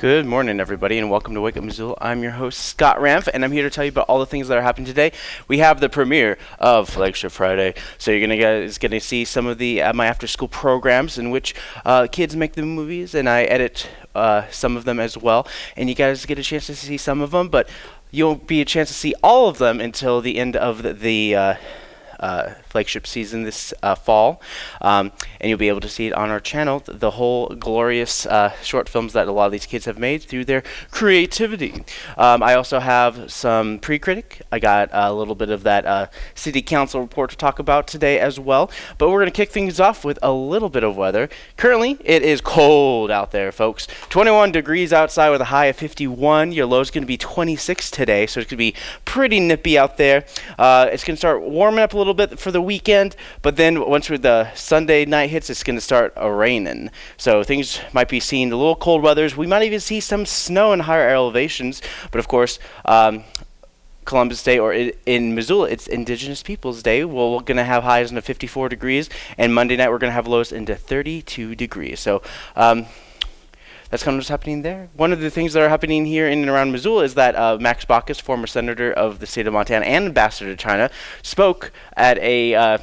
Good morning, everybody, and welcome to Wake Up Missoula. I'm your host, Scott Ramf, and I'm here to tell you about all the things that are happening today. We have the premiere of Flagship Friday, so you're gonna guys gonna see some of the uh, my after-school programs in which uh, kids make the movies, and I edit uh, some of them as well. And you guys get a chance to see some of them, but you won't be a chance to see all of them until the end of the. the uh, uh, flagship season this uh, fall, um, and you'll be able to see it on our channel. th- The whole glorious uh, short films that a lot of these kids have made through their creativity. Um, I also have some pre-critic. I got a little bit of that uh, city council report to talk about today as well. But we're going to kick things off with a little bit of weather. Currently, it is cold out there, folks. 21 degrees outside with a high of 51. Your low is going to be 26 today, so it's going to be pretty nippy out there. Uh, it's going to start warming up a little bit for the weekend, but then once the Sunday night hits, it's going to start raining. So things might be seeing a little cold weathers. We might even see some snow in higher elevations, but of course. Um, Columbus Day, or in Missoula, it's Indigenous Peoples Day. We're going to have highs into 54 degrees, and Monday night we're going to have lows into 32 degrees. So, um, that's kind of what's happening there. One of the things that are happening here in and around Missoula is that uh, Max Baucus, former senator of the state of Montana and ambassador to China, spoke at a uh,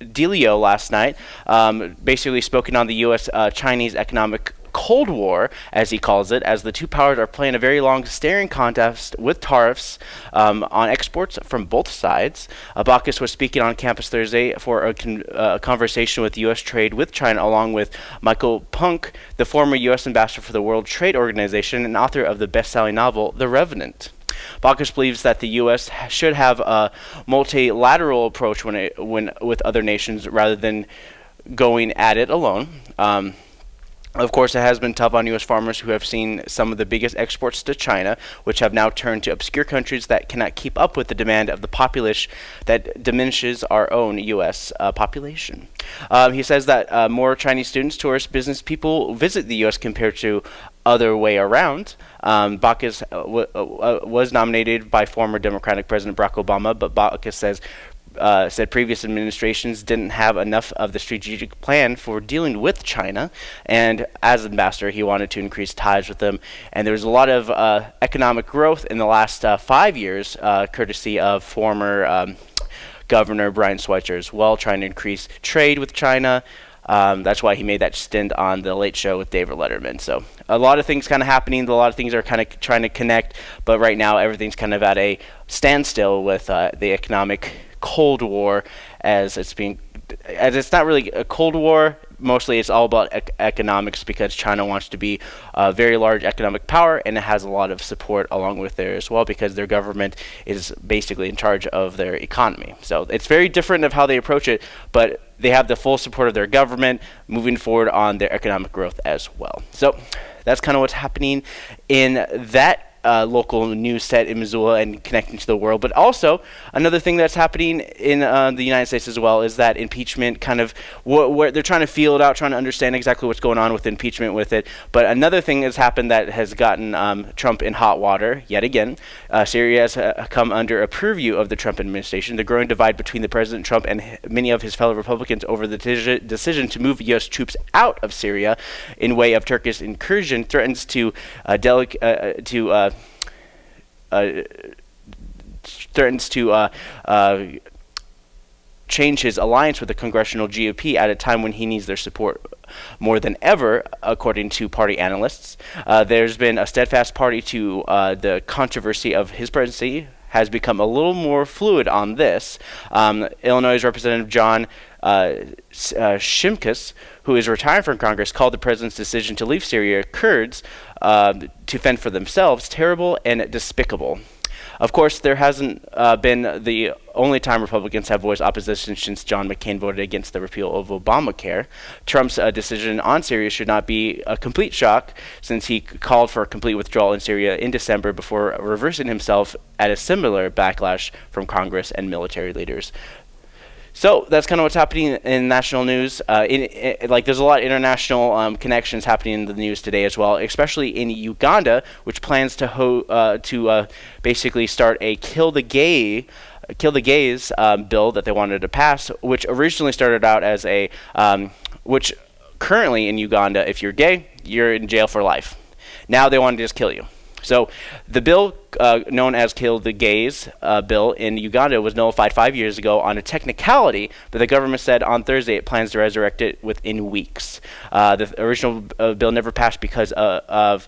Delio last night, um, basically spoken on the U.S. Uh, Chinese economic Cold War, as he calls it, as the two powers are playing a very long staring contest with tariffs um, on exports from both sides. Baucus was speaking on campus Thursday for a con- uh, conversation with U.S. trade with China, along with Michael Punke, the former U.S. ambassador for the World Trade Organization and author of the best-selling novel *The Revenant*. Baucus believes that the U.S. should have a multilateral approach when it, when with other nations rather than going at it alone. Um, of course, it has been tough on U.S. farmers who have seen some of the biggest exports to China, which have now turned to obscure countries that cannot keep up with the demand of the populace that diminishes our own U.S. Uh, population. Um, he says that uh, more Chinese students, tourists, business people visit the U.S. compared to other way around. Um, uh, uh, was nominated by former Democratic President Barack Obama, but Baucus says uh, said previous administrations didn't have enough of the strategic plan for dealing with China, and as ambassador, he wanted to increase ties with them. And there was a lot of uh, economic growth in the last uh, five years, uh, courtesy of former um, Governor Brian Schweitzer as well, trying to increase trade with China. Um, that's why he made that stint on the Late Show with David Letterman. So a lot of things kind of happening. A lot of things are kind of trying to connect, but right now everything's kind of at a standstill with uh, the economic Cold War, as it's being, as it's not really a Cold War. Mostly, it's all about ec- economics because China wants to be a very large economic power, and it has a lot of support along with there as well because their government is basically in charge of their economy. So it's very different of how they approach it, but they have the full support of their government moving forward on their economic growth as well. So that's kind of what's happening in that uh, local news set in Missoula and connecting to the world. But also, another thing that's happening in uh, the United States as well is that impeachment kind of, wh- where they're trying to feel it out, trying to understand exactly what's going on with impeachment with it. But another thing that's happened that has gotten um, Trump in hot water yet again. Uh, Syria has uh, come under a purview of the Trump administration. The growing divide between the President Trump and h- many of his fellow Republicans over the deci- decision to move U.S. troops out of Syria in way of Turkish incursion threatens to uh, delic- uh, to threatens to uh, uh, change his alliance with the congressional GOP at a time when he needs their support more than ever, according to party analysts. Uh, there's been a steadfast party to uh, the controversy of his presidency. Has become a little more fluid on this. Um, Illinois Representative John uh, uh, Shimkus, who is retiring from Congress, called the president's decision to leave Syria Kurds uh, to fend for themselves terrible and despicable. Of course, there hasn't uh, been the only time Republicans have voiced opposition since John McCain voted against the repeal of Obamacare. Trump's uh, decision on Syria should not be a complete shock, since he called for a complete withdrawal in Syria in December before reversing himself at a similar backlash from Congress and military leaders. So that's kind of what's happening in national news. Uh, in, i like, there's a lot of international um, connections happening in the news today as well, especially in Uganda, which plans to uh, to uh, basically start a kill the gay. Kill the gays um, bill that they wanted to pass, which originally started out as a, um, which currently in Uganda, if you're gay, you're in jail for life. Now they want to just kill you. So the bill uh, known as Kill the Gays uh, bill in Uganda was nullified five years ago on a technicality, but the government said on Thursday it plans to resurrect it within weeks. Uh, the original uh, bill never passed because uh, of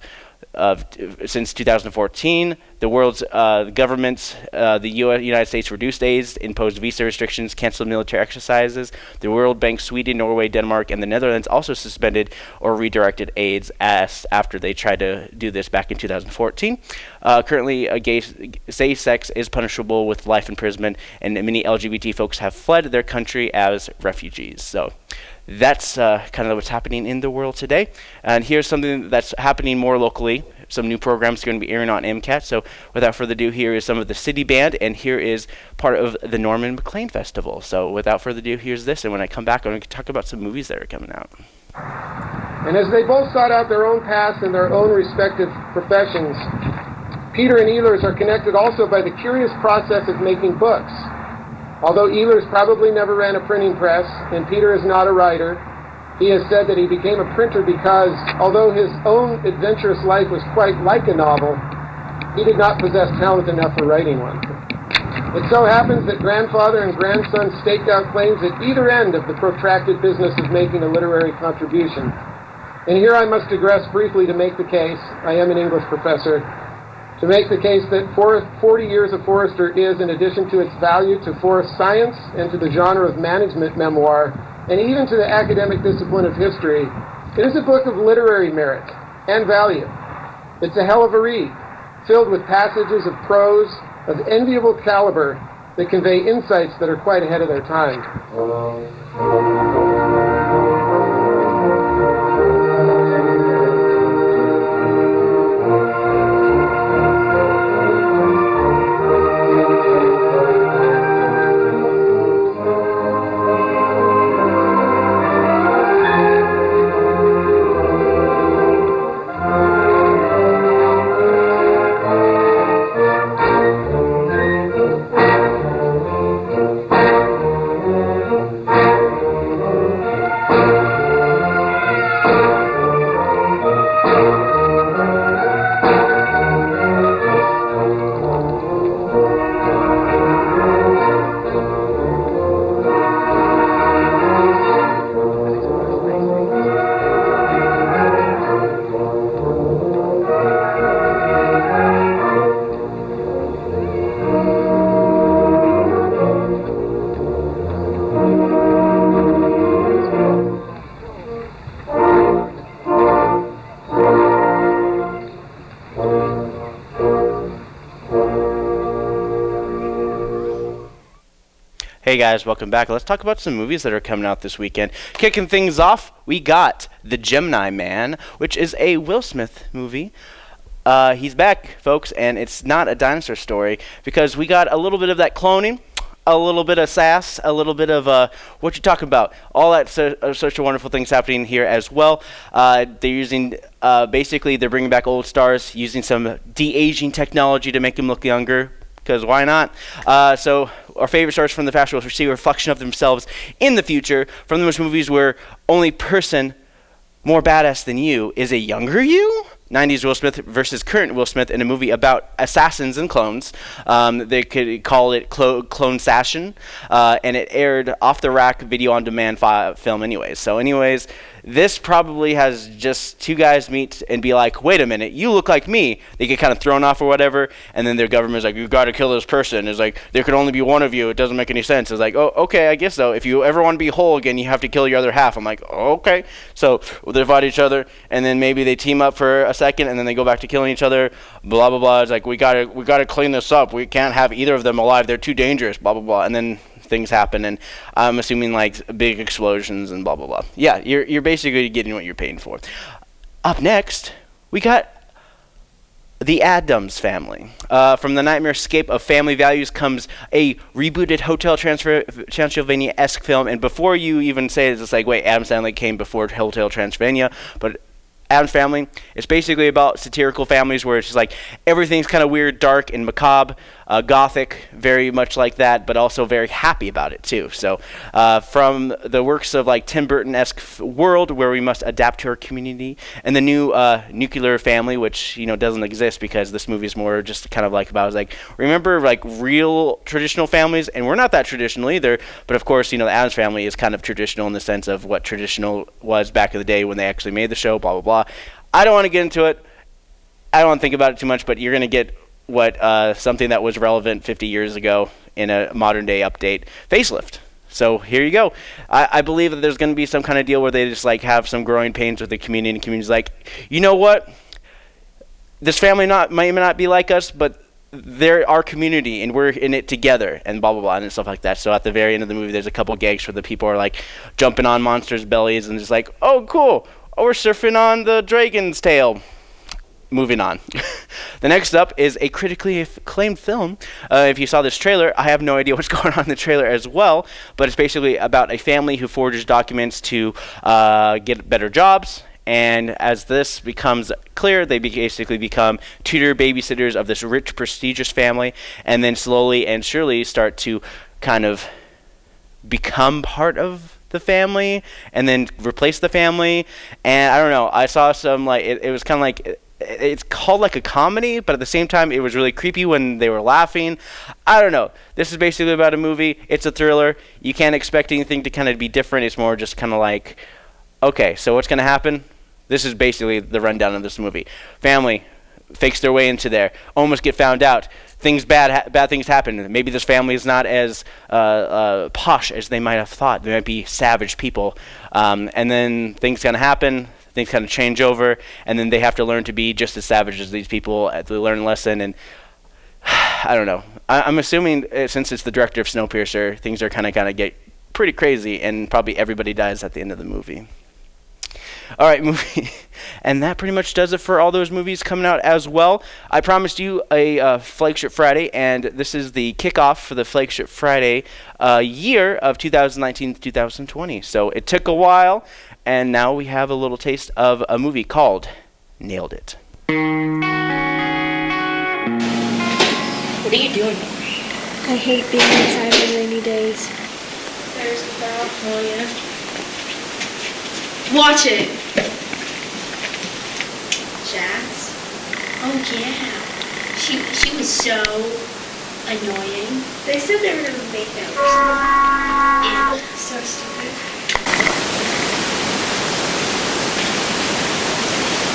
of since 2014. The world's uh, governments, uh, the US, United States reduced aids, imposed visa restrictions, canceled military exercises. The World Bank, Sweden, Norway, Denmark, and the Netherlands also suspended or redirected aids as after they tried to do this back in 2014. Uh, currently, gay, gay sex is punishable with life imprisonment, and many LGBT folks have fled their country as refugees. So that's uh, kind of what's happening in the world today. And here's something that's happening more locally. Some new programs are going to be airing on MCAT. So without further ado, here is some of the city band, and here is part of the Norman Maclean Festival. So without further ado, here's this. And when I come back, I'm going to talk about some movies that are coming out. And as they both sought out their own paths in their own respective professions, Peter and Elers are connected also by the curious process of making books. Although Elers probably never ran a printing press, and Peter is not a writer, he has said that he became a printer because, although his own adventurous life was quite like a novel, he did not possess talent enough for writing one. It so happens that grandfather and grandson staked out claims at either end of the protracted business of making a literary contribution. And here I must digress briefly to make the case, I am an English professor, to make the case that 40 years of Forester is, in addition to its value to forest science and to the genre of management memoir, and even to the academic discipline of history, it is a book of literary merit and value. It's a hell of a read, filled with passages of prose of enviable caliber that convey insights that are quite ahead of their time. Hey guys, welcome back. Let's talk about some movies that are coming out this weekend. Kicking things off, we got The Gemini Man, which is a Will Smith movie. Uh, he's back, folks, and it's not a dinosaur story because we got a little bit of that cloning, a little bit of sass, a little bit of uh, what you talking about. All that so, uh, such wonderful things happening here as well. Uh, they're using uh, basically they're bringing back old stars using some de aging technology to make them look younger because why not? Uh, so our favorite stars from the past will see a reflection of themselves in the future from those movies where only person more badass than you is a younger you. 90s Will Smith versus current Will Smith in a movie about assassins and clones. Um, they could call it Clo- Clone Sassin, uh, and it aired off the rack video on demand fi- film, anyways. So, anyways, this probably has just two guys meet and be like, wait a minute, you look like me. They get kind of thrown off or whatever, and then their government's like, you've got to kill this person. It's like, there could only be one of you. It doesn't make any sense. It's like, oh, okay, I guess so. If you ever want to be whole again, you have to kill your other half. I'm like, okay. So they fight each other, and then maybe they team up for a second, and then they go back to killing each other. Blah blah blah. It's like we gotta we gotta clean this up. We can't have either of them alive. They're too dangerous. Blah blah blah. And then things happen, and I'm assuming like big explosions and blah blah blah. Yeah, you're you're basically getting what you're paying for. Up next, we got the Addams family. Uh, from the nightmare escape of family values comes a rebooted Hotel Transylvania esque film. And before you even say it, it's like, wait, Addams Family came before Hotel Transylvania, but Addams Family. It's basically about satirical families where it's just like everything's kind of weird, dark, and macabre. Uh, gothic, very much like that, but also very happy about it too. So, uh, from the works of like Tim Burton-esque world where we must adapt to our community, and the new uh, nuclear family, which you know doesn't exist because this movie is more just kind of like about like remember like real traditional families, and we're not that traditional either. But of course, you know the Addams family is kind of traditional in the sense of what traditional was back in the day when they actually made the show. Blah blah blah. I don't want to get into it. I don't want to think about it too much, but you're gonna get what uh, something that was relevant 50 years ago in a modern day update facelift. So here you go. I, I believe that there's going to be some kind of deal where they just like have some growing pains with the community, and the community's like, you know what? This family not may not be like us, but they're our community, and we're in it together, and blah blah blah, and stuff like that. So at the very end of the movie, there's a couple gags where the people are like jumping on monsters' bellies and just like, oh cool, oh we're surfing on the dragon's tail moving on. the next up is a critically acclaimed film. Uh, if you saw this trailer, I have no idea what's going on in the trailer as well, but it's basically about a family who forges documents to uh, get better jobs. And as this becomes clear, they basically become tutor babysitters of this rich, prestigious family, and then slowly and surely start to kind of become part of the family and then replace the family and i don't know i saw some like it, it was kind of like it's called like a comedy, but at the same time, it was really creepy when they were laughing. I don't know. This is basically about a movie. It's a thriller. You can't expect anything to kind of be different. It's more just kind of like, okay, so what's going to happen? This is basically the rundown of this movie. Family fakes their way into there, almost get found out. Things bad, ha- bad things happen. Maybe this family is not as uh, uh, posh as they might have thought. They might be savage people, um, and then things of happen things kind of change over, and then they have to learn to be just as savage as these people. To learn a lesson, and I don't know. I, am assuming uh, since it's the director of Snowpiercer, things are kind of of get pretty crazy, and probably everybody dies at the end of the movie. All right, movie, and that pretty much does it for all those movies coming out as well. I promised you a uh, flagship Friday, and this is the kickoff for the flagship Friday uh, year of 2019-2020. So it took a while, and now we have a little taste of a movie called Nailed It. What are you doing? I hate being inside on rainy days. There's the bell. Oh, yeah. Watch it. Jazz? Oh, yeah. She, she was so annoying. They said they were going to make that or something. Ew. So stupid.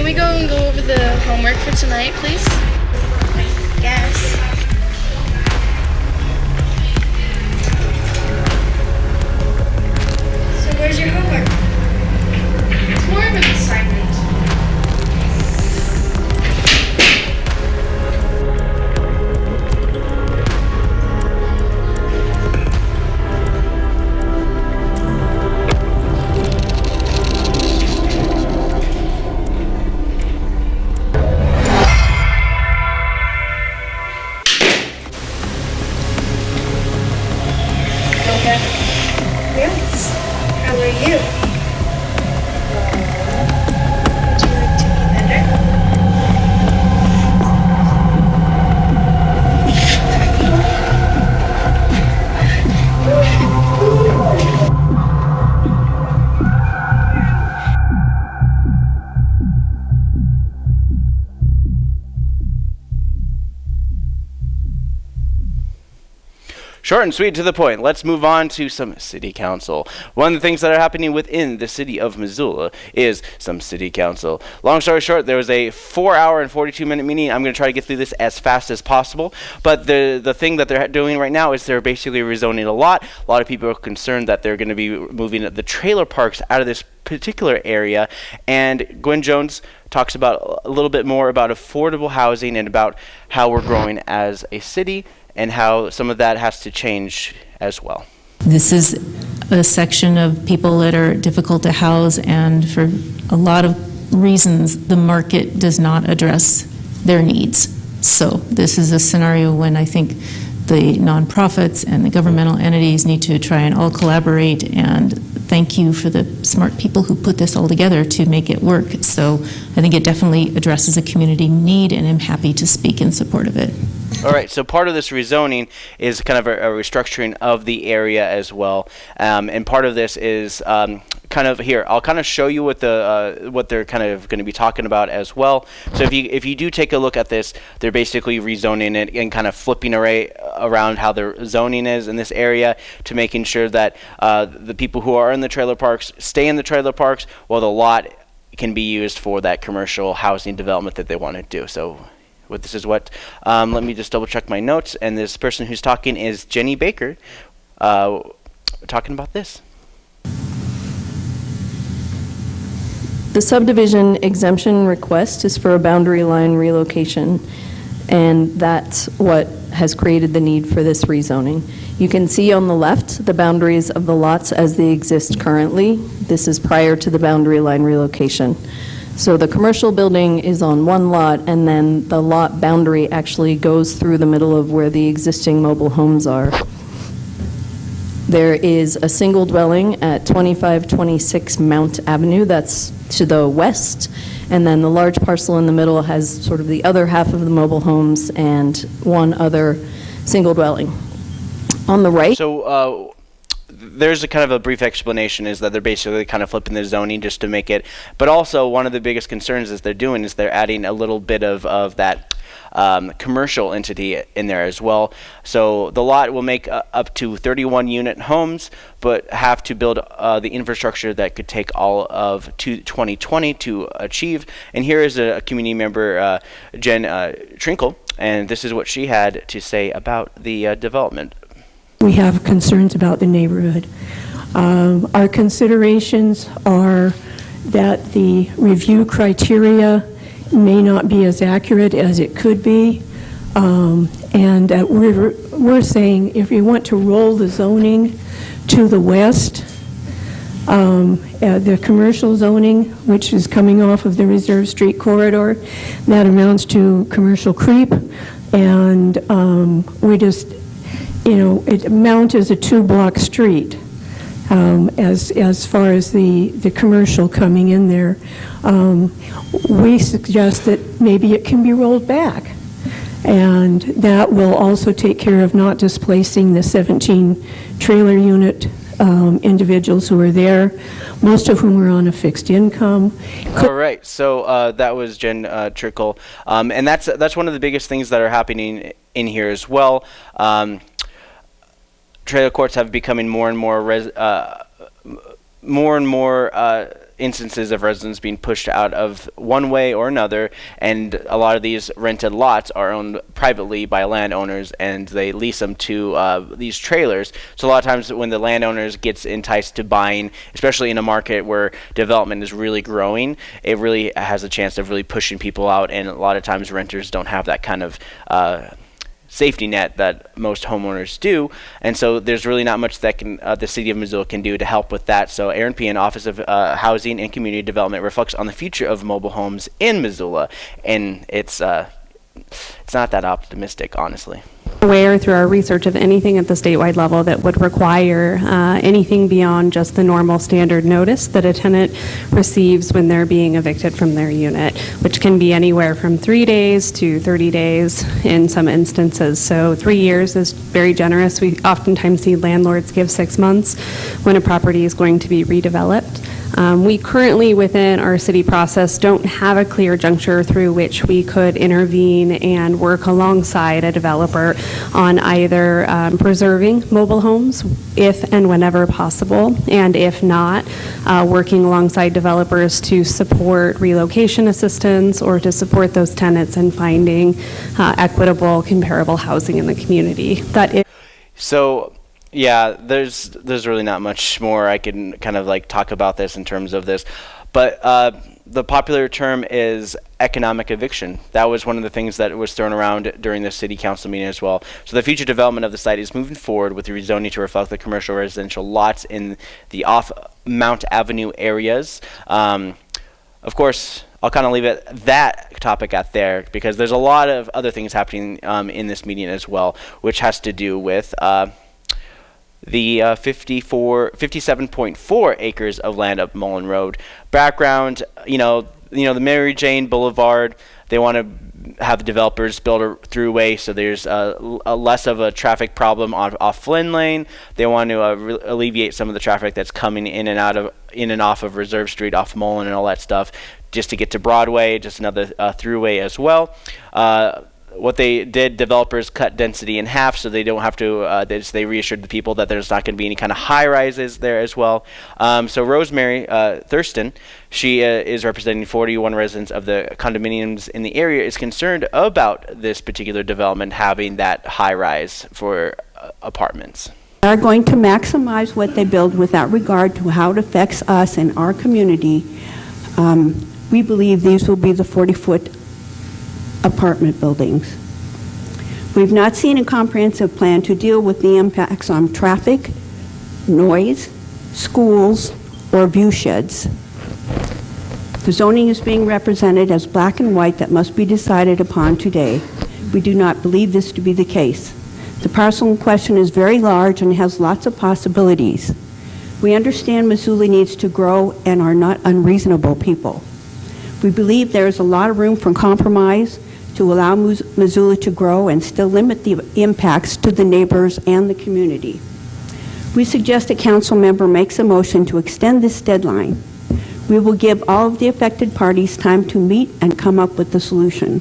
Can we go and go over the homework for tonight, please? Yes. So where's your homework? It's more Short and sweet to the point. Let's move on to some city council. One of the things that are happening within the city of Missoula is some city council. Long story short, there was a four hour and 42 minute meeting. I'm going to try to get through this as fast as possible. But the, the thing that they're doing right now is they're basically rezoning a lot. A lot of people are concerned that they're going to be moving the trailer parks out of this particular area. And Gwen Jones talks about a little bit more about affordable housing and about how we're growing as a city and how some of that has to change as well. This is a section of people that are difficult to house, and for a lot of reasons, the market does not address their needs. So this is a scenario when I think the nonprofits and the governmental entities need to try and all collaborate, and thank you for the smart people who put this all together to make it work. So I think it definitely addresses a community need, and I'm happy to speak in support of it. All right, so part of this rezoning is kind of a, a restructuring of the area as well, um, and part of this is um, kind of here. I'll kind of show you what the uh, what they're kind of going to be talking about as well. So if you if you do take a look at this, they're basically rezoning it and kind of flipping array around how their zoning is in this area to making sure that uh, the people who are in the trailer parks stay in the trailer parks while the lot can be used for that commercial housing development that they want to do. So what this is what. Um, let me just double check my notes. And this person who's talking is Jenny Baker, uh, talking about this. The subdivision exemption request is for a boundary line relocation, and that's what has created the need for this rezoning. You can see on the left the boundaries of the lots as they exist currently. This is prior to the boundary line relocation. So the commercial building is on one lot, and then the lot boundary actually goes through the middle of where the existing mobile homes are. There is a single dwelling at 2526 Mount Avenue, that's to the west, and then the large parcel in the middle has sort of the other half of the mobile homes and one other single dwelling. On the right, So uh, there's a kind of a brief explanation is that they're basically kind of flipping the zoning just to make it. But also one of the biggest concerns is they're doing is they're adding a little bit of of that. Um, commercial entity in there as well. So the lot will make uh, up to 31 unit homes, but have to build uh, the infrastructure that could take all of two- 2020 to achieve. And here is a, a community member, uh, Jen uh, Trinkle, and this is what she had to say about the uh, development. we have concerns about the neighborhood. Um, Our considerations are that the review criteria may not be as accurate as it could be, um, and that we're, we're saying if you want to roll the zoning to the west, um, uh, the commercial zoning, which is coming off of the Reserve Street corridor, that amounts to commercial creep, and um, we just, you know, it Mount is a two-block street um, as, as far as the, the commercial coming in there. Um, We suggest that maybe it can be rolled back. And that will also take care of not displacing the 17 trailer unit um, individuals who are there, most of whom are on a fixed income. All right, so uh, that was Jen uh, Trickle, um, and that's that's one of the biggest things that are happening in here as well. Um, trailer courts have becoming more and more res- uh, more and more uh, instances of residents being pushed out of one way or another, and a lot of these rented lots are owned privately by landowners, and they lease them to uh, these trailers. So a lot of times, when the landowners gets enticed to buying, especially in a market where development is really growing, it really has a chance of really pushing people out, and a lot of times renters don't have that kind of uh, safety net that most homeowners do, and so there's really not much that can uh, the city of Missoula can do to help with that. So Aaron P. and Office of uh, Housing and Community Development reflects on the future of mobile homes in Missoula, and it's uh, it's not that optimistic, honestly. Aware through our research of anything at the statewide level that would require uh, anything beyond just the normal standard notice that a tenant receives when they're being evicted from their unit, which can be anywhere from three days to 30 days in some instances. So three years is very generous. We oftentimes see landlords give six months when a property is going to be redeveloped. Um, We currently, within our city process, don't have a clear juncture through which we could intervene and work alongside a developer on either um, preserving mobile homes if and whenever possible, and if not, uh, working alongside developers to support relocation assistance or to support those tenants in finding uh, equitable, comparable housing in the community. That is So Yeah, there's there's really not much more I can kind of like talk about this in terms of this, but uh, the popular term is economic eviction. That was one of the things that was thrown around during the city council meeting as well. So the future development of the site is moving forward with the rezoning to reflect the commercial residential lots in the off Mount Avenue areas. Um, of course, I'll kind of leave it that topic out there because there's a lot of other things happening um, in this meeting as well, which has to do with. Uh, the uh, 54, 57.4 acres of land up Mullan Road. Background, you know, you know the Mary Jane Boulevard. They want to have the developers build a throughway so there's a, less of a traffic problem on off Flynn Lane. They want to uh, alleviate some of the traffic that's coming in and out of in and off of Reserve Street, off Mullan, and all that stuff, just to get to Broadway. Just another uh, throughway as well. What they did, developers cut density in half, so they don't have to. Uh, they, just, they reassured the people that there's not going to be any kind of high rises there as well. Um, so Rosemary uh, Thurston, she uh, is representing 41 residents of the condominiums in the area, is concerned about this particular development having that high rise for uh, apartments. Are going to maximize what they build without regard to how it affects us and our community. Um, we believe these will be the 40-foot apartment buildings. We've not seen a comprehensive plan to deal with the impacts on traffic, noise, schools, or view sheds. The zoning is being represented as black and white that must be decided upon today. We do not believe this to be the case. The parcel in question is very large and has lots of possibilities. We understand Missoula needs to grow and are not unreasonable people. We believe there is a lot of room for compromise to allow Missoula to grow and still limit the impacts to the neighbors and the community. We suggest a council member makes a motion to extend this deadline. We will give all of the affected parties time to meet and come up with a solution.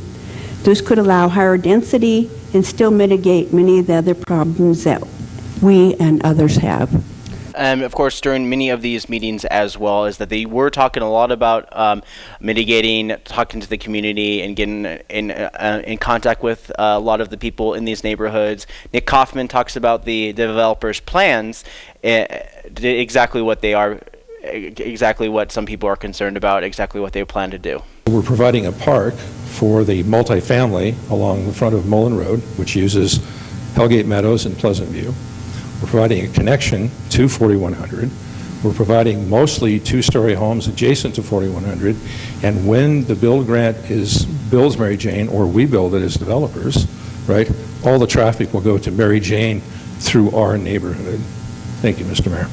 This could allow higher density and still mitigate many of the other problems that we and others have of course, during many of these meetings as well, is that they were talking a lot about um, mitigating, talking to the community, and getting in uh, in contact with uh, a lot of the people in these neighborhoods. Nick Kaufman talks about the developers' plans, uh, exactly what they are, exactly what some people are concerned about, exactly what they plan to do. We're providing a park for the multifamily along the front of Mullan Road, which uses Hellgate Meadows and Pleasant View. We're providing a connection to 4100. We're providing mostly two-story homes adjacent to 4100. And when the build grant is builds Mary Jane, or we build it as developers, right, all the traffic will go to Mary Jane through our neighborhood. Thank you, Mr. Mayor.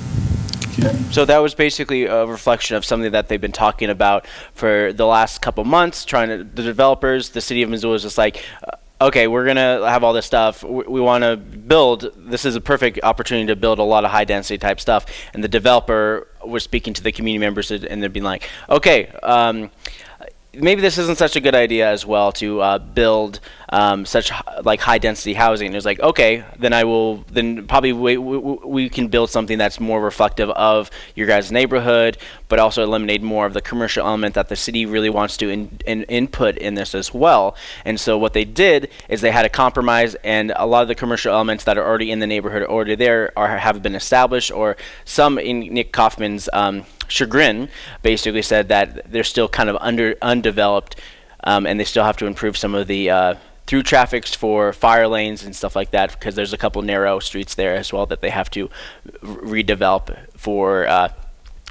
So that was basically a reflection of something that they've been talking about for the last couple months. Trying to the developers, the city of Missoula is just like, uh, okay, we're gonna have all this stuff. We, we want to build. This is a perfect opportunity to build a lot of high density type stuff. And the developer was speaking to the community members, and they'd be like, okay. Um, maybe this isn't such a good idea as well to uh, build um, such like high density housing. It's like okay, then I will then probably we, we, we, can build something that's more reflective of your guys' neighborhood, but also eliminate more of the commercial element that the city really wants to in, in, input in this as well. And so what they did is they had a compromise, and a lot of the commercial elements that are already in the neighborhood already there are have been established, or some in Nick Kaufman's. Um, chagrin, basically said that they're still kind of under undeveloped, um, and they still have to improve some of the uh, through traffics for fire lanes and stuff like that because there's a couple narrow streets there as well that they have to redevelop for uh,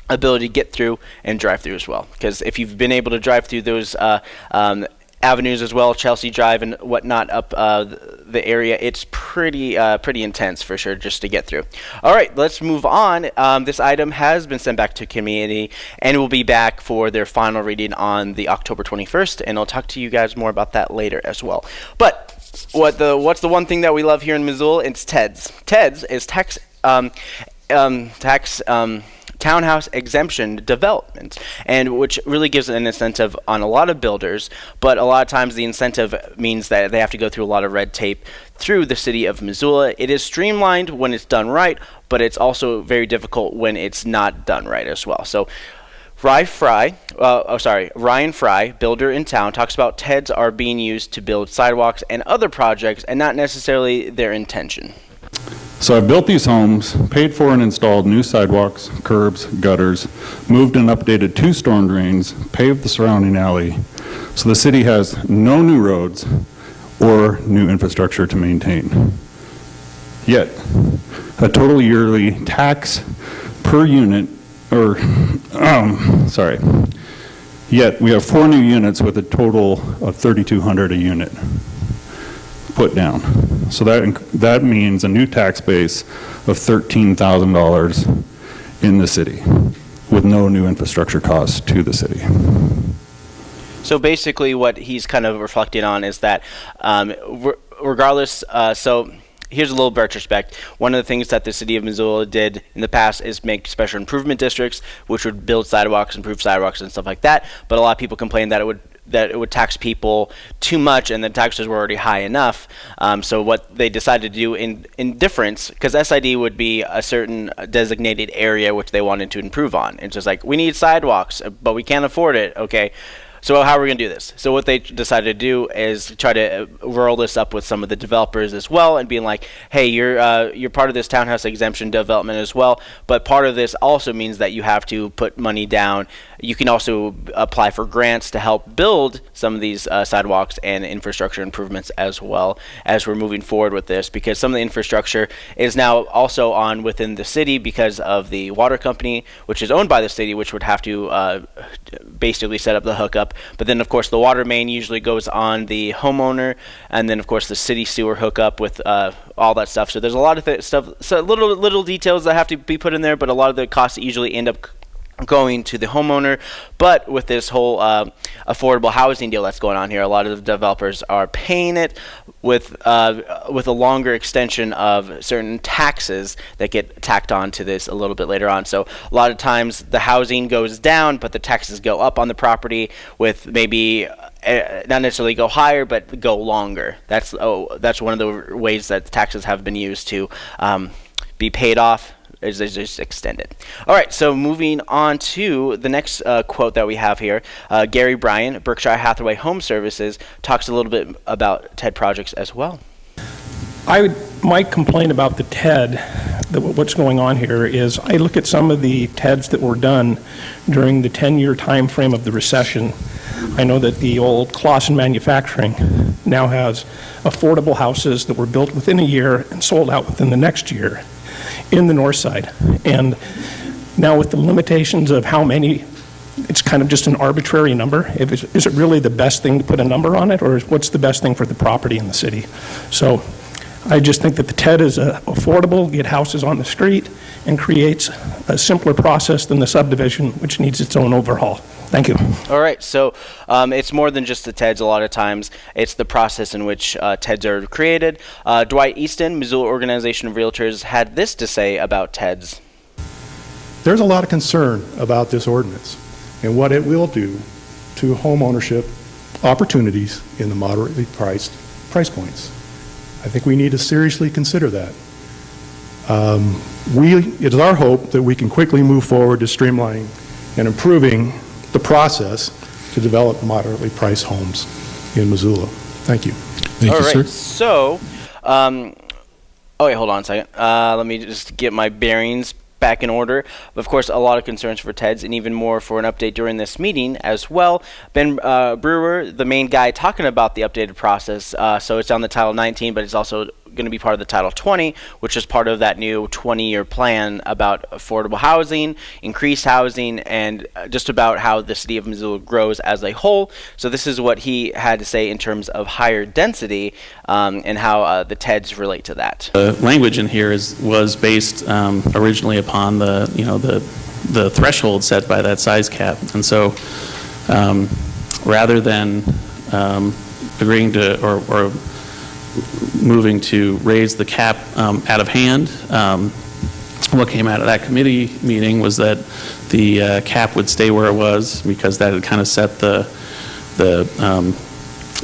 ability to get through and drive through as well. Because if you've been able to drive through those uh, um, avenues as well, Chelsea Drive and whatnot up uh, the area. It's pretty uh, pretty intense for sure just to get through. All right, let's move on. Um, this item has been sent back to committee and will be back for their final reading on the October 21st, and I'll talk to you guys more about that later as well. But what the what's the one thing that we love here in Missoula? It's TEDS. TEDS is tax um, um, tax um, townhouse exemption development, and which really gives an incentive on a lot of builders. But a lot of times, the incentive means that they have to go through a lot of red tape through the city of Missoula. It is streamlined when it's done right, but it's also very difficult when it's not done right as well. So. Ryan Fry, uh, oh sorry, Ryan Fry, builder in town, talks about TEDs are being used to build sidewalks and other projects, and not necessarily their intention. So I've built these homes, paid for and installed new sidewalks, curbs, gutters, moved and updated two storm drains, paved the surrounding alley. So the city has no new roads or new infrastructure to maintain. Yet, a total yearly tax per unit, or, um, sorry, yet we have four new units with a total of 3,200 a unit put down. So that, that means a new tax base of $13,000 in the city with no new infrastructure costs to the city. So basically, what he's kind of reflecting on is that, um, re- regardless, uh, so here's a little retrospect. One of the things that the city of Missoula did in the past is make special improvement districts, which would build sidewalks, improve sidewalks, and stuff like that. But a lot of people complained that it would that it would tax people too much, and the taxes were already high enough. Um, so what they decided to do in in difference, because SID would be a certain designated area which they wanted to improve on. It's just like we need sidewalks, but we can't afford it. Okay. So how are we going to do this? So what they decided to do is try to uh, roll this up with some of the developers as well, and being like, "Hey, you're uh, you're part of this townhouse exemption development as well, but part of this also means that you have to put money down. You can also apply for grants to help build some of these uh, sidewalks and infrastructure improvements as well as we're moving forward with this, because some of the infrastructure is now also on within the city because of the water company, which is owned by the city, which would have to uh, basically set up the hookup. But then, of course, the water main usually goes on the homeowner, and then, of course, the city sewer hookup with uh, all that stuff. So there's a lot of th- stuff, so little little details that have to be put in there, but a lot of the costs usually end up going to the homeowner. But with this whole uh, affordable housing deal that's going on here, a lot of the developers are paying it with uh, with a longer extension of certain taxes that get tacked on to this a little bit later on. So a lot of times the housing goes down, but the taxes go up on the property with maybe. Uh, not necessarily go higher, but go longer. That's oh, that's one of the ways that taxes have been used to um, be paid off is, is just extended. All right, so moving on to the next uh, quote that we have here. Uh, Gary Bryan, Berkshire Hathaway Home Services, talks a little bit about TED projects as well. I would, might complain about the TED, that what's going on here is I look at some of the TEDs that were done during the 10-year time frame of the recession. I know that the old Clausen Manufacturing now has affordable houses that were built within a year and sold out within the next year in the north side. And now with the limitations of how many, it's kind of just an arbitrary number. Is it really the best thing to put a number on it, or what's the best thing for the property in the city? So I just think that the TED is uh, affordable, get houses on the street, and creates a simpler process than the subdivision, which needs its own overhaul. Thank you. All right, so um, it's more than just the TEDs a lot of times. It's the process in which uh, TEDs are created. Uh, Dwight Easton, Missoula Organization of Realtors, had this to say about TEDs. There's a lot of concern about this ordinance and what it will do to home ownership opportunities in the moderately priced price points. I think we need to seriously consider that. Um, we, it is our hope that we can quickly move forward to streamlining and improving the process to develop moderately priced homes in Missoula. Thank you. Thank All you, right, sir. so, um, oh wait, hold on a second. Uh, let me just get my bearings back in order. Of course, a lot of concerns for TEDS, and even more for an update during this meeting as well. Ben uh, Brewer, the main guy talking about the updated process. Uh, so it's on the Title 19, but it's also going to be part of the Title 20, which is part of that new 20-year plan about affordable housing, increased housing, and uh, just about how the city of Missoula grows as a whole. So this is what he had to say in terms of higher density um, and how uh, the TEDs relate to that. The language in here is, was based um, originally upon the, you know, the, the threshold set by that size cap. And so um, rather than um, agreeing to, or, or moving to raise the cap um, out of hand, um, what came out of that committee meeting was that the uh, cap would stay where it was because that had kind of set the, the um,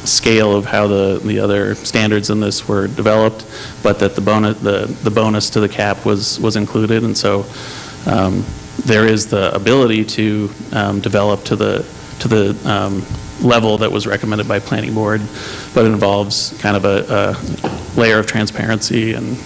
scale of how the, the other standards in this were developed, but that the bonus, the, the bonus to the cap was, was included. And so um, there is the ability to um, develop to the, to the um, level that was recommended by planning board, but it involves kind of a, a layer of transparency and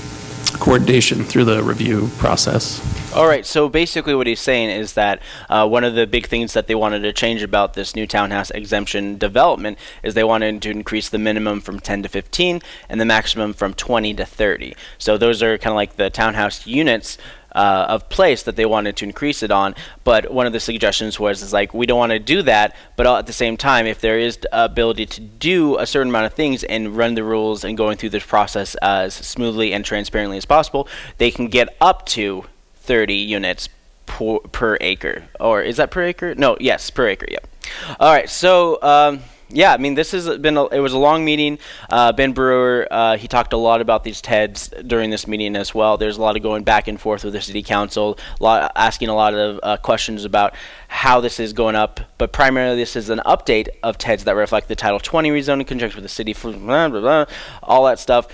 coordination through the review process. All right, so basically what he's saying is that uh, one of the big things that they wanted to change about this new townhouse exemption development is they wanted to increase the minimum from 10 to 15 and the maximum from 20 to 30. So those are kind of like the townhouse units uh, of place that they wanted to increase it on. But one of the suggestions was is like we don't want to do that, but at the same time, if there is ability to do a certain amount of things and run the rules and going through this process as smoothly and transparently as possible, they can get up to 30 units per, per acre. Or is that per acre? No, yes, per acre. Yep. All right, so. Um, yeah, I mean, this has been a, it was a long meeting. Uh, ben Brewer uh, he talked a lot about these TEDs during this meeting as well. There's a lot of going back and forth with the city council, a lot, asking a lot of uh, questions about how this is going up. But primarily, this is an update of TEDs that reflect the Title 20 rezoning conjunction with the city, blah, blah, blah, all that stuff.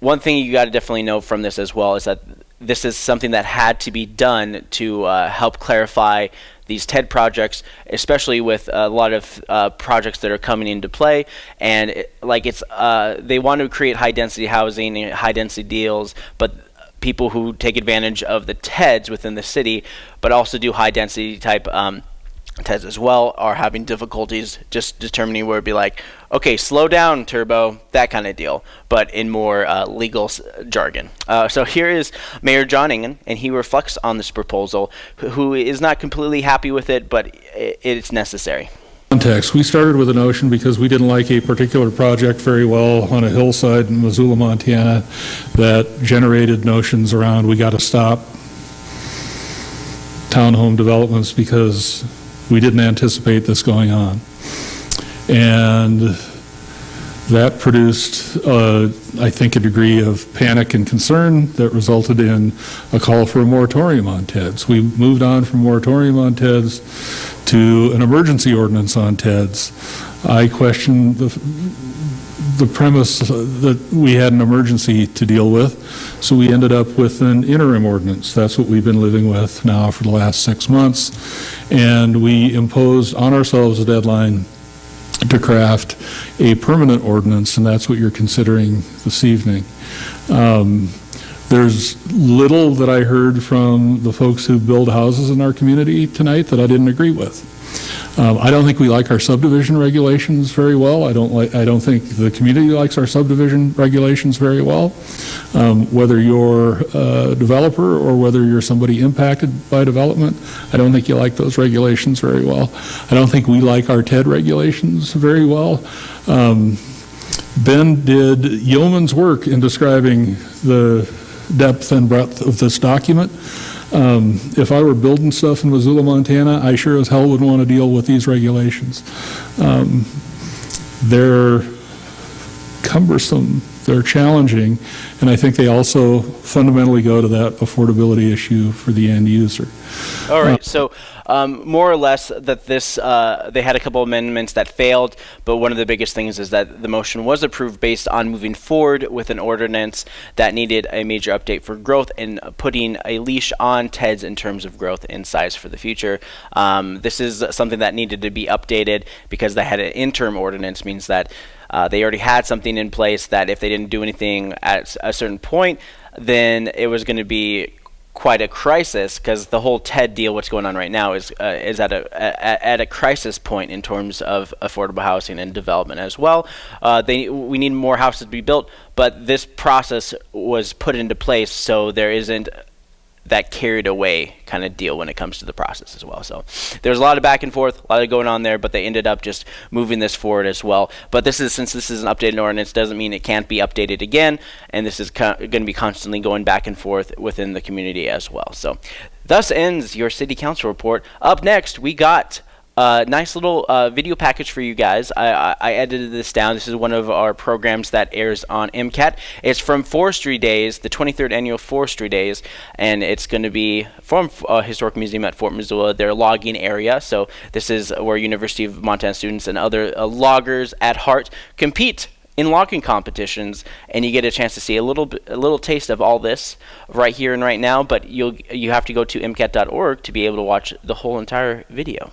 One thing you got to definitely know from this as well is that this is something that had to be done to uh, help clarify these TED projects, especially with a lot of uh, projects that are coming into play. And it, like it's, uh, they want to create high density housing and high density deals, but people who take advantage of the TEDs within the city, but also do high density type um, TEDs as well are having difficulties just determining where it'd be like, okay, slow down, turbo, that kind of deal, but in more uh, legal jargon. Uh, so here is Mayor John Engen, and he reflects on this proposal, who is not completely happy with it, but it's necessary. Context. We started with a notion because we didn't like a particular project very well on a hillside in Missoula, Montana, that generated notions around we got to stop townhome developments because we didn't anticipate this going on. And that produced, uh, I think, a degree of panic and concern that resulted in a call for a moratorium on TEDs. We moved on from moratorium on TEDs to an emergency ordinance on TEDs. I question the, the premise that we had an emergency to deal with, so we ended up with an interim ordinance. That's what we've been living with now for the last six months. And we imposed on ourselves a deadline to craft a permanent ordinance, and that's what you're considering this evening. Um, there's little that I heard from the folks who build houses in our community tonight that I didn't agree with. Um, I don't think we like our subdivision regulations very well. I don't like. I don't think the community likes our subdivision regulations very well. Um, whether you're a developer or whether you're somebody impacted by development, I don't think you like those regulations very well. I don't think we like our TED regulations very well. Um, ben did yeoman's work in describing the depth and breadth of this document. Um, if I were building stuff in Missoula, Montana, I sure as hell wouldn't want to deal with these regulations. Um, they're cumbersome, they're challenging, and I think they also fundamentally go to that affordability issue for the end user. All right, uh, so um, more or less that this uh, they had a couple amendments that failed, but one of the biggest things is that the motion was approved based on moving forward with an ordinance that needed a major update for growth and putting a leash on TEDs in terms of growth and size for the future. Um, this is something that needed to be updated because they had an interim ordinance means that uh, they already had something in place that if they didn't do anything at a certain point, then it was going to be quite a crisis because the whole TED deal, what's going on right now, is uh, is at a, a, at a crisis point in terms of affordable housing and development as well. Uh, they we need more houses to be built, but this process was put into place so there isn't that carried away kind of deal when it comes to the process as well. So there's a lot of back and forth, a lot of going on there, but they ended up just moving this forward as well. But this is since this is an updated ordinance, doesn't mean it can't be updated again, and this is going to be constantly going back and forth within the community as well. So thus ends your city council report. Up next, we got uh, nice little uh, video package for you guys. I, I, I, edited this down. This is one of our programs that airs on MCAT. It's from Forestry Days, the 23rd annual Forestry Days, and it's going to be from uh, Historic Museum at Fort Missoula, their logging area. So this is where University of Montana students and other uh, loggers at heart compete in logging competitions, and you get a chance to see a little a little taste of all this right here and right now. But you'll you have to go to mcat.org to be able to watch the whole entire video.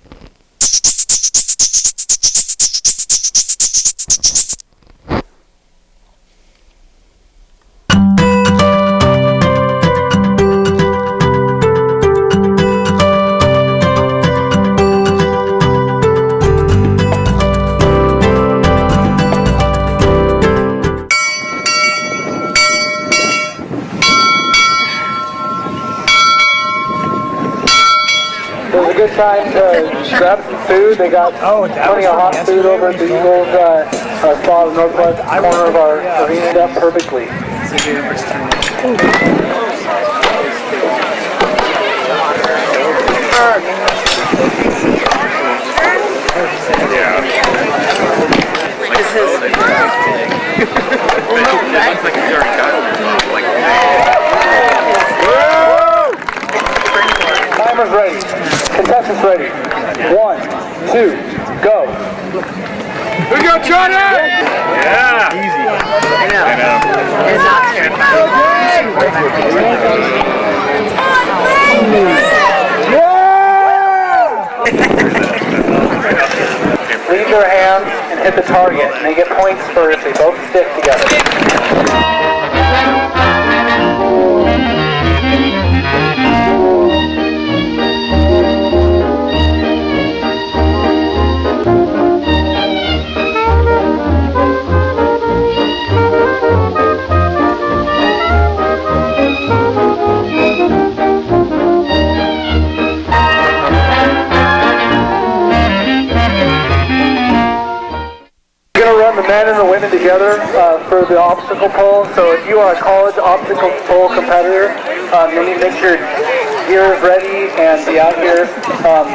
time to grab some food. They got plenty of hot food over at the Eagles uh, uh, spot on the northwest corner of our yeah. arena up perfectly. Timer's ready. Contestants ready. One, two, go. We go, Johnny! Yeah. Easy. I know. It's not Leave their hands and hit the target, and they get points for if they both stick together. Together uh, for the obstacle pole. So if you are a college obstacle pole competitor, um, you need to make sure your gear is ready and be out here, um,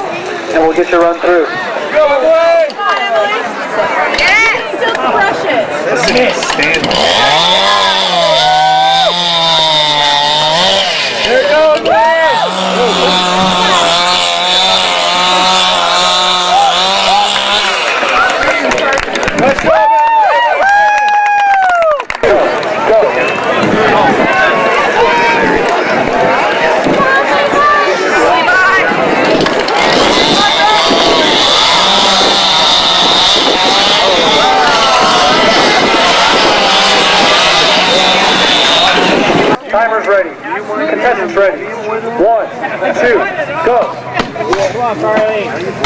and we'll get you run through. Go away! Yes! Still crush it. Here it goes, Let's go! Timer's ready. Contestants ready. One, two, go. Come on, Carly.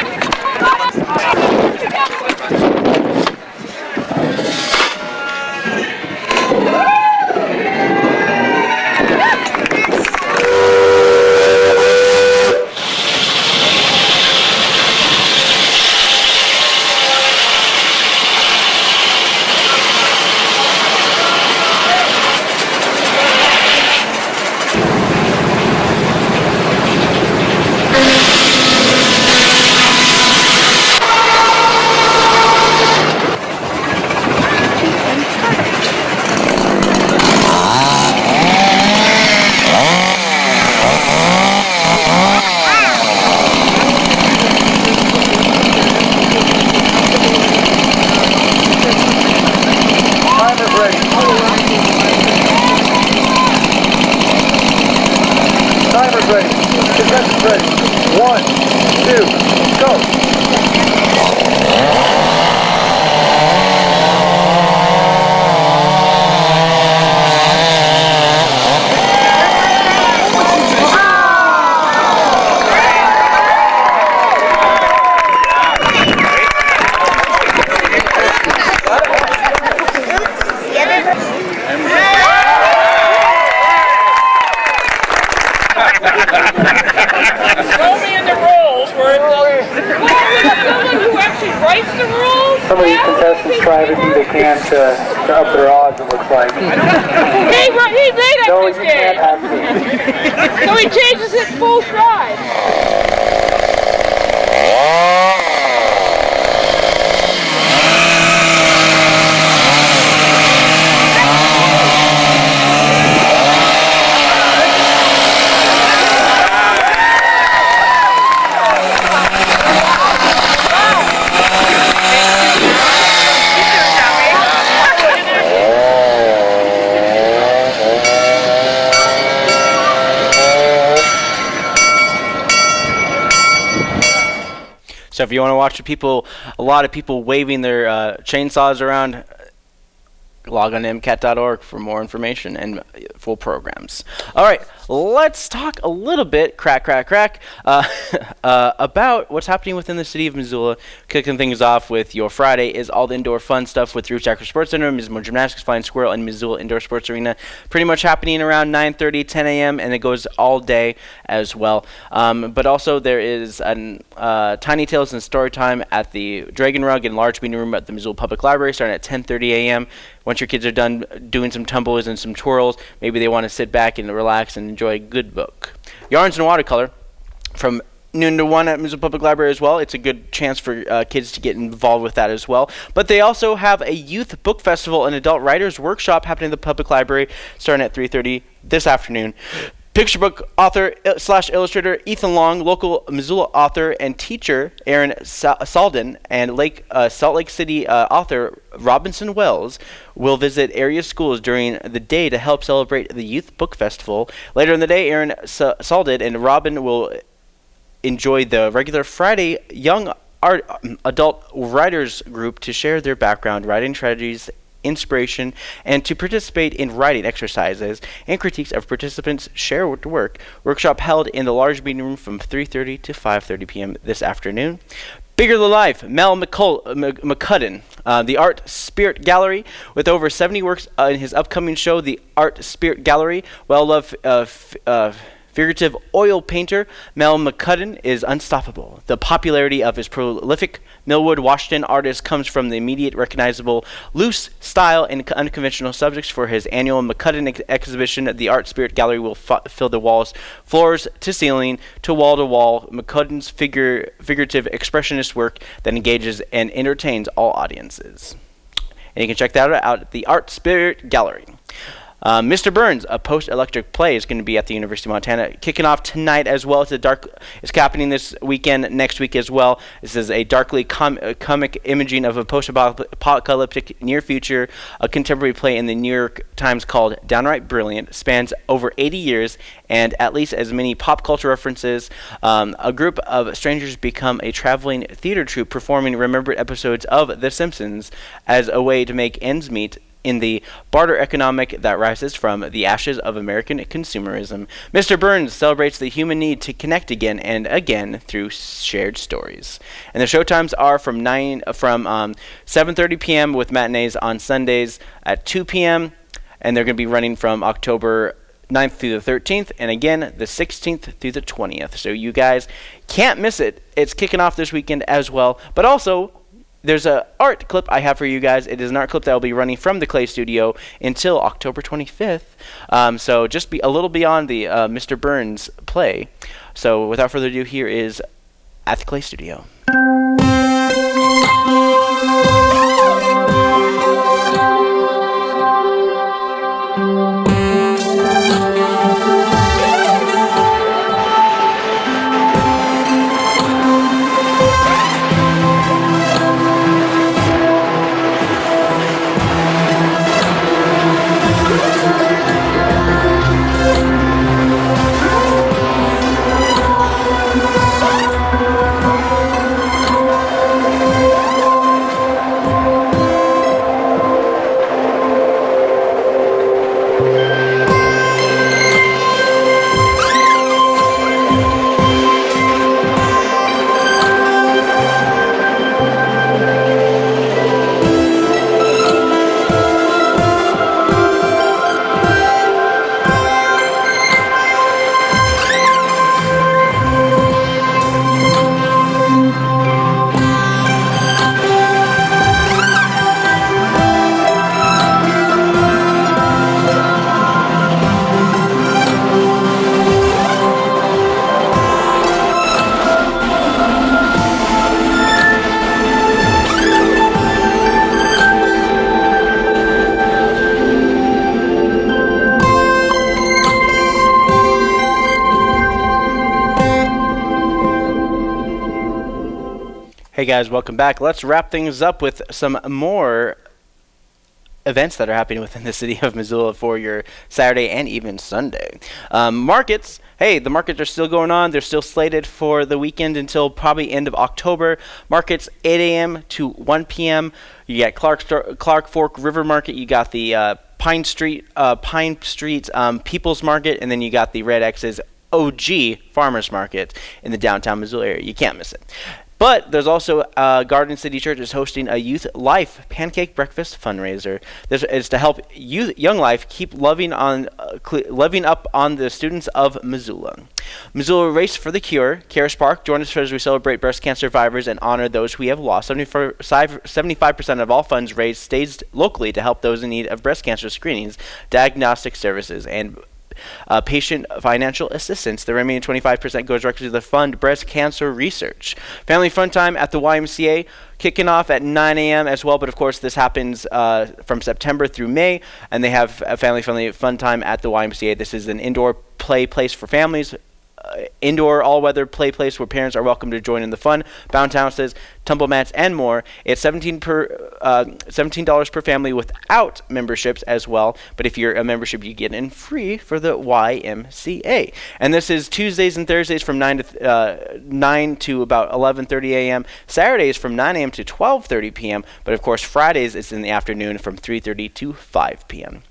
if you want to watch the people, a lot of people waving their uh, chainsaws around, log on to MCAT.org for more information and uh, full programs. All right, let's talk a little bit, crack, crack, crack, uh, uh, about what's happening within the city of Missoula. Kicking things off with your Friday is all the indoor fun stuff with Roots Acro Sports Center, Missoula Gymnastics, Flying Squirrel, and Missoula Indoor Sports Arena. Pretty much happening around 9:30, 10 a.m., and it goes all day as well. Um, but also there is a uh, Tiny Tales and Story Time at the Dragon Rug and Large Meeting Room at the Missoula Public Library, starting at 10:30 a.m. Once your kids are done doing some tumbles and some twirls, maybe they want to sit back and relax and enjoy a good book. Yarns and Watercolor from noon to one at Missoula Public Library as well. It's a good chance for uh, kids to get involved with that as well. But they also have a youth book festival and adult writers workshop happening at the public library starting at 3:30 this afternoon. Picture book author slash illustrator Ethan Long, local Missoula author and teacher Aaron Sa- Salden, and Lake uh, Salt Lake City uh, author Robinson Wells will visit area schools during the day to help celebrate the Youth Book Festival. Later in the day, Aaron Sa- Salden and Robin will enjoy the regular Friday Young Art Adult Writers Group to share their background, writing strategies, inspiration, and to participate in writing exercises and critiques of participants' shared work. Workshop held in the large meeting room from 3:30 to 5:30 p.m. this afternoon. Bigger Than Life, Mel McCull- McCuddin, uh, the Art Spirit Gallery, with over 70 works uh, in his upcoming show, the Art Spirit Gallery. Well loved uh, uh, figurative oil painter Mel McCuddin is unstoppable. The popularity of his prolific Millwood, Washington artist comes from the immediate recognizable loose style and unconventional subjects for his annual McCuddin ex- exhibition. The Art Spirit Gallery will fill the walls, floors to ceiling, to wall to wall. McCuddin's figure, figurative expressionist work that engages and entertains all audiences. And you can check that out at the Art Spirit Gallery. Uh, Mr. Burns, a post-electric play, is going to be at the University of Montana, kicking off tonight as well. It's a dark. It's happening this weekend, next week as well. This is a darkly com- uh, comic imaging of a post-apocalyptic near future, a contemporary play in the New York Times called "Downright Brilliant." Spans over 80 years and at least as many pop culture references. Um, a group of strangers become a traveling theater troupe performing remembered episodes of The Simpsons as a way to make ends meet in the barter economic that rises from the ashes of American consumerism. Mr. Burns celebrates the human need to connect again and again through shared stories. And the showtimes are from nine from um, 7:30 p.m. with matinees on Sundays at 2 p.m. and they're going to be running from October 9th through the 13th, and again the 16th through the 20th. So you guys can't miss it. It's kicking off this weekend as well. But also, there's a art clip I have for you guys. It is an art clip that will be running from the Clay Studio until October 25th. Um, so just be a little beyond the uh, Mr. Burns play. So without further ado, here is at the Clay Studio. Guys, welcome back. Let's wrap things up with some more events that are happening within the city of Missoula for your Saturday and even Sunday. Um, markets, hey, the markets are still going on. They're still slated for the weekend until probably end of October. Markets 8 a.m. to 1 p.m. You got Clark Clark Fork River Market. You got the uh, Pine Street uh, Pine Street um, People's Market, and then you got the Red X's OG Farmers Market in the downtown Missoula area. You can't miss it. But there's also uh, Garden City Church is hosting a Youth Life Pancake Breakfast fundraiser. This is to help youth, Young Life keep loving on, uh, loving up on the students of Missoula. Missoula Race for the Cure, Caras Park. Join us as we celebrate breast cancer survivors and honor those we have lost. 75% of all funds raised stays locally to help those in need of breast cancer screenings, diagnostic services, and uh, patient financial assistance. The remaining 25% goes directly to the fund breast cancer research. Family fun time at the YMCA kicking off at 9 a.m. as well. But of course, this happens uh, from September through May, and they have a family friendly fun time at the YMCA. This is an indoor play place for families uh, indoor all-weather play place where parents are welcome to join in the fun, bounce houses, tumble mats, and more. It's 17 per uh, $17 per family without memberships as well. But if you're a membership, you get in free for the YMCA. And this is Tuesdays and Thursdays from 9 to uh, 9 to about 11:30 a.m. Saturdays from 9 a.m. to 12:30 p.m. But of course, Fridays it's in the afternoon from 3:30 to 5 p.m.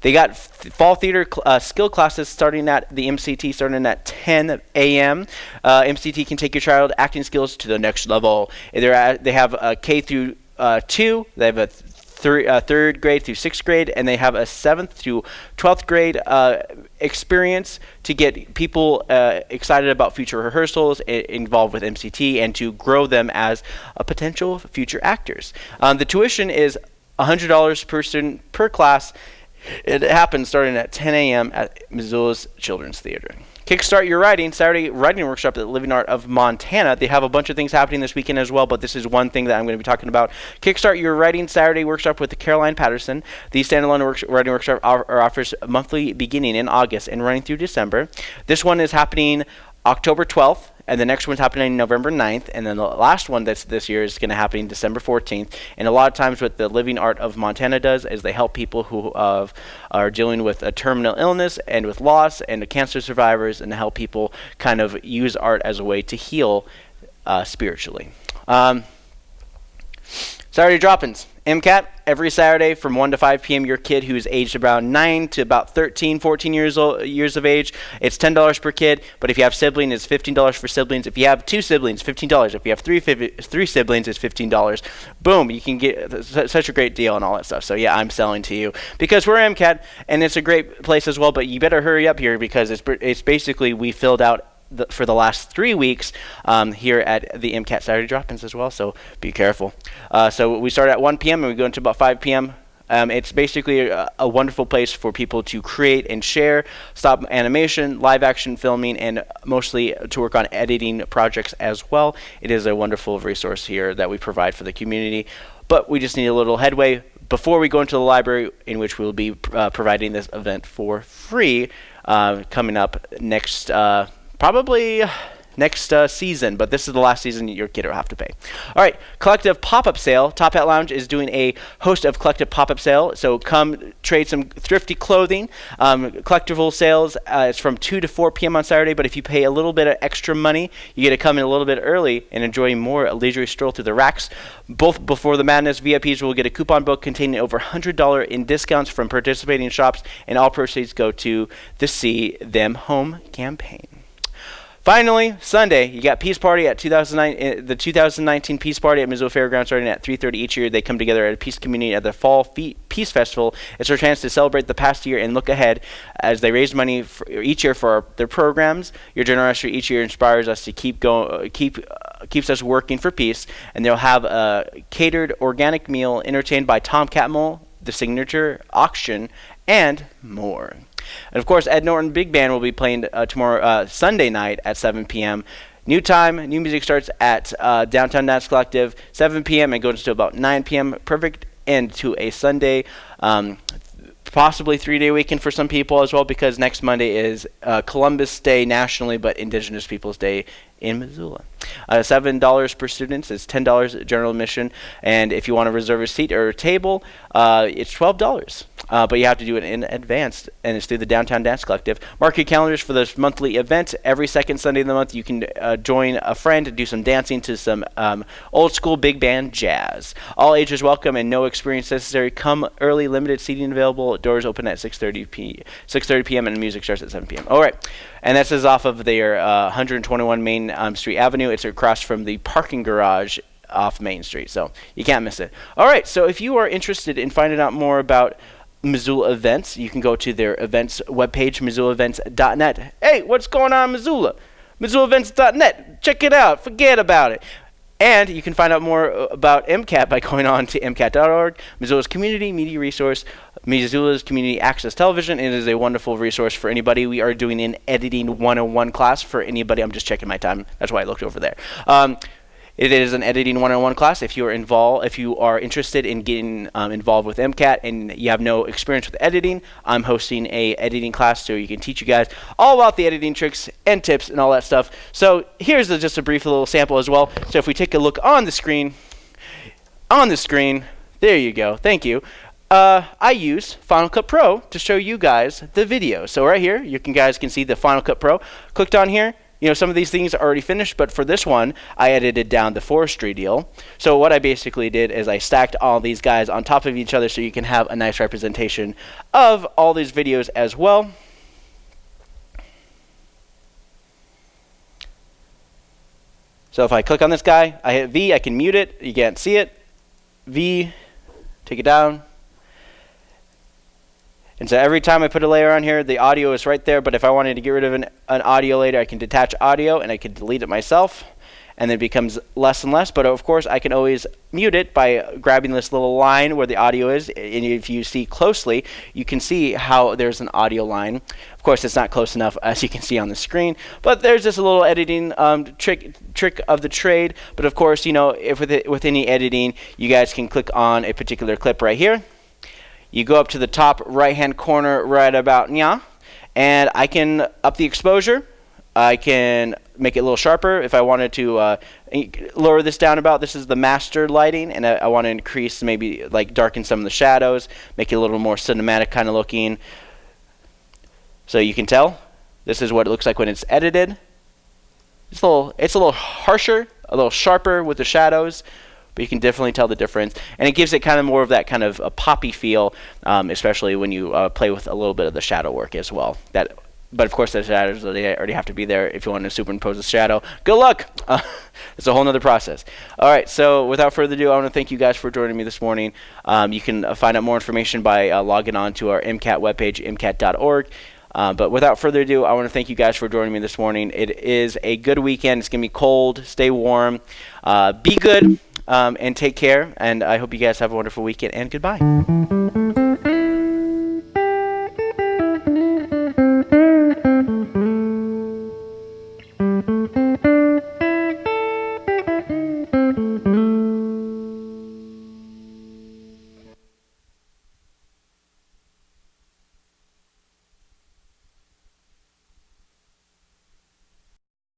They got fall theater cl- uh, skill classes starting at the MCT starting at 10 a.m. Uh, MCT can take your child acting skills to the next level. At, they have a K through uh, two. They have a th- uh, third grade through sixth grade, and they have a seventh through twelfth grade uh, experience to get people uh, excited about future rehearsals, involved with MCT, and to grow them as potential future actors. Um, the tuition is $100 per student per class. It happens starting at 10 a.m. at Missoula's Children's Theater. Kickstart Your Writing, Saturday writing workshop at the Living Art of Montana. They have a bunch of things happening this weekend as well, but this is one thing that I'm going to be talking about. Kickstart Your Writing Saturday workshop with Caroline Patterson. The standalone work- writing workshop off- offers monthly beginning in August and running through December. This one is happening October 12th, and the next one's happening November 9th, and then the last one that's this year is going to happen December 14th. And a lot of times, what the Living Art of Montana does is they help people who uh, are dealing with a terminal illness and with loss and cancer survivors, and help people kind of use art as a way to heal uh, spiritually. Um, Saturday drop-ins. MCAT every Saturday from 1 to 5 p.m. Your kid who is aged around 9 to about 13, 14 years old, years of age, it's $10 per kid. But if you have siblings, it's $15 for siblings. If you have two siblings, $15. If you have three three siblings, it's $15. Boom, you can get such a great deal and all that stuff. So yeah, I'm selling to you because we're MCAT and it's a great place as well. But you better hurry up here because it's it's basically we filled out the, for the last three weeks um, here at the MCAT Saturday drop-ins as well. So be careful. Uh, so we start at 1 p.m. and we go into about 5 p.m. Um, it's basically a, a wonderful place for people to create and share stop animation, live action filming, and mostly to work on editing projects as well. It is a wonderful resource here that we provide for the community. But we just need a little headway before we go into the library, in which we will be uh, providing this event for free uh, coming up next. Probably next uh, season, but this is the last season your kid will have to pay. All right, collective pop-up sale. Top Hat Lounge is doing a host of collective pop-up sale, so come trade some thrifty clothing. Um, collectible sales uh, it's from 2 to 4 p.m. on Saturday, but if you pay a little bit of extra money, you get to come in a little bit early and enjoy more a leisurely stroll through the racks. Both before the madness, VIPs will get a coupon book containing over $100 in discounts from participating shops, and all proceeds go to the See Them Home campaign. Finally, Sunday, you got Peace Party at 2009, uh, the 2019 Peace Party at Missoula Fairgrounds starting at 3.30 each year. They come together at a peace community at the Fall Fe- Peace Festival. It's their chance to celebrate the past year and look ahead as they raise money each year for our, their programs. Your generosity each year inspires us to keep going, keep uh, keeps us working for peace. And they'll have a catered organic meal entertained by Tom Catmull, the signature auction, and more. And of course, Ed Norton Big Band will be playing uh, tomorrow, uh, Sunday night at 7 p.m. New time, new music starts at uh, Downtown Dance Collective, 7 p.m. and goes to about 9 p.m. Perfect end to a Sunday. Um, possibly three day weekend for some people as well because next Monday is uh, Columbus Day nationally, but Indigenous Peoples Day in Missoula. Uh, $7 per student is $10 general admission, and if you want to reserve a seat or a table, uh, it's $12. Uh, but you have to do it in advance, and it's through the Downtown Dance Collective. Mark your calendars for this monthly event. Every second Sunday of the month, you can uh, join a friend to do some dancing to some um, old school big band jazz. All ages welcome and no experience necessary. Come early, limited seating available. Doors open at 6:30 p 6:30 p.m. and music starts at 7 p.m. All right, and this is off of their uh, 121 Main um, Street Avenue. It's across from the parking garage off Main Street, so you can't miss it. All right, so if you are interested in finding out more about Missoula events, you can go to their events webpage, missoulaevents.net. Hey, what's going on Missoula? MissoulaEvents.net. Check it out. Forget about it. And you can find out more uh, about MCAT by going on to MCAT.org, Missoula's community media resource, Missoula's community access television. It is a wonderful resource for anybody. We are doing an editing 101 class for anybody. I'm just checking my time. That's why I looked over there. Um, it is an editing one-on-one class. If you are involved, if you are interested in getting um, involved with MCAT and you have no experience with editing, I'm hosting a editing class so you can teach you guys all about the editing tricks and tips and all that stuff. So here's a, just a brief little sample as well. So if we take a look on the screen, on the screen, there you go. Thank you. Uh, I use Final Cut Pro to show you guys the video. So right here, you can guys can see the Final Cut Pro. Clicked on here, you know, some of these things are already finished, but for this one, I edited down the forestry deal. So what I basically did is I stacked all these guys on top of each other so you can have a nice representation of all these videos as well. So if I click on this guy, I hit V, I can mute it. You can't see it. V, take it down. And so every time I put a layer on here, the audio is right there. But if I wanted to get rid of an, an audio layer, I can detach audio and I can delete it myself. And then it becomes less and less. But of course, I can always mute it by grabbing this little line where the audio is. And if you see closely, you can see how there's an audio line. Of course, it's not close enough as you can see on the screen. But there's just a little editing um, trick trick of the trade. But of course, you know, if with, it, with any editing, you guys can click on a particular clip right here you go up to the top right hand corner right about now, and I can up the exposure. I can make it a little sharper if I wanted to uh, lower this down about. This is the master lighting, and I, I want to increase maybe like darken some of the shadows, make it a little more cinematic kind of looking. So you can tell this is what it looks like when it's edited. It's a little, it's a little harsher, a little sharper with the shadows but you can definitely tell the difference. And it gives it kind of more of that kind of a poppy feel, um, especially when you uh, play with a little bit of the shadow work as well. That, but of course, the shadows they already have to be there if you want to superimpose a shadow. Good luck. Uh, it's a whole nother process. All right. So without further ado, I want to thank you guys for joining me this morning. Um, you can uh, find out more information by uh, logging on to our MCAT webpage, mcat.org. Uh, but without further ado, I want to thank you guys for joining me this morning. It is a good weekend. It's going to be cold. Stay warm. Uh, be good um, and take care. And I hope you guys have a wonderful weekend and goodbye.